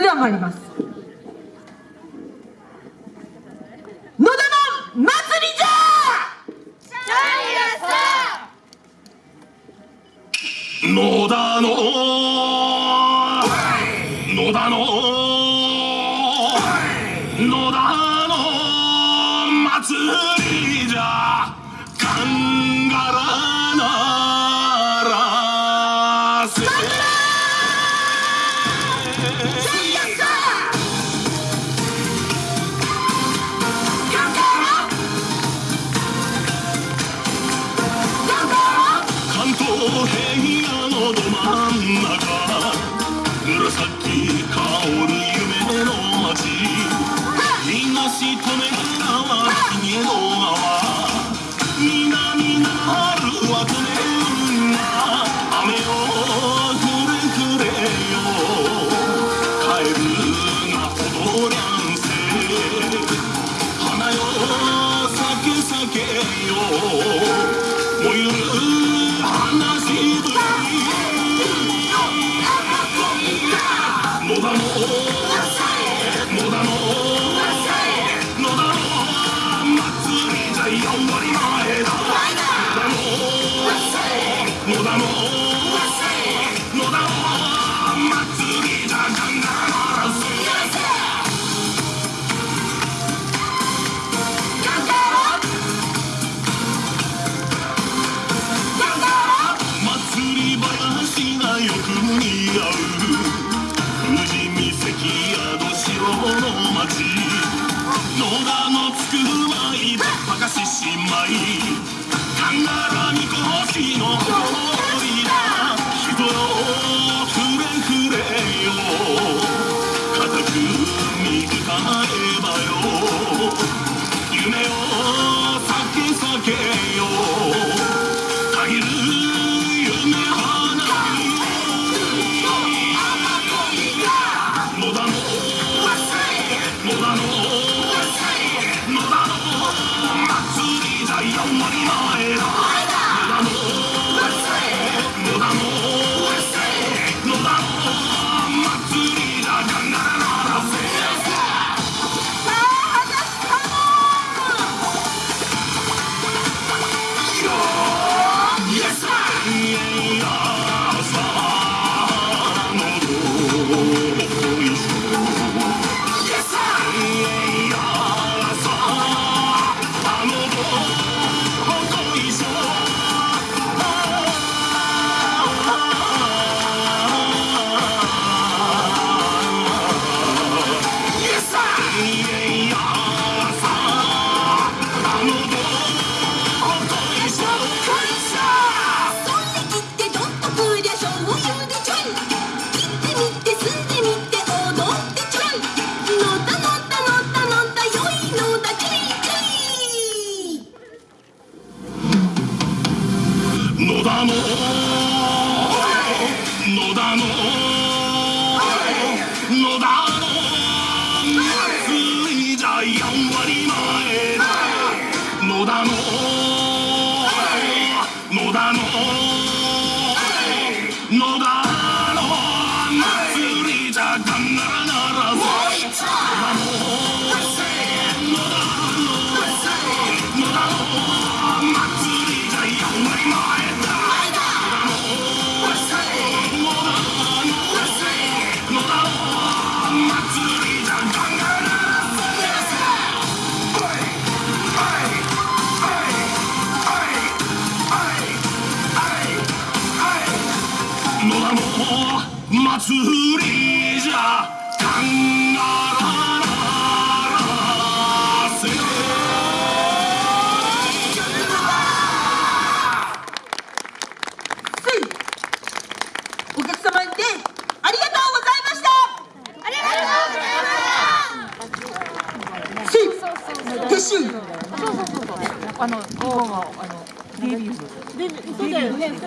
では参ります。野田の祭りじゃ野田の野田の野田の祭りじゃ。かんがらない東平野のど真ん中。紫香る夢の街。東利根川ひげのけよ燃ゆる花しぶり野田の野田の野田の祭りじゃ4割前だ野田の野田の野田のつくまいばっかししまいかんがらみこしの誇りだ人よふれふれよ固く見つかえばよ夢を咲け咲けよ限る夢花火野田の野田の野田の野田祭りじゃガンガラならせせいお客様にてありがとうございました。ありがとうございました。せい撤収あの、日本は、あの、デビュー。そうだよね